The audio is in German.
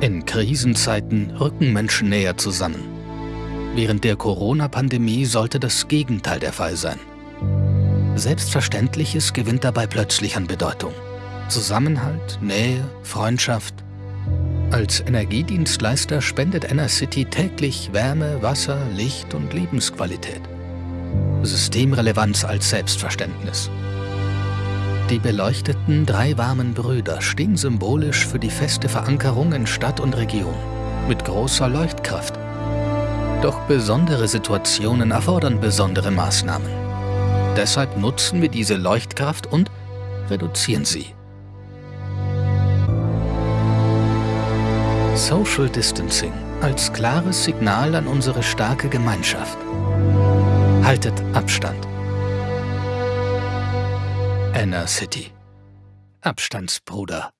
In Krisenzeiten rücken Menschen näher zusammen. Während der Corona-Pandemie sollte das Gegenteil der Fall sein. Selbstverständliches gewinnt dabei plötzlich an Bedeutung. Zusammenhalt, Nähe, Freundschaft. Als Energiedienstleister spendet Enercity täglich Wärme, Wasser, Licht und Lebensqualität. Systemrelevanz als Selbstverständnis. Die beleuchteten drei warmen Brüder stehen symbolisch für die feste Verankerung in Stadt und Region mit großer Leuchtkraft. Doch besondere Situationen erfordern besondere Maßnahmen. Deshalb nutzen wir diese Leuchtkraft und reduzieren sie. Social Distancing als klares Signal an unsere starke Gemeinschaft. Haltet Abstand. Inner City. Abstandsbruder.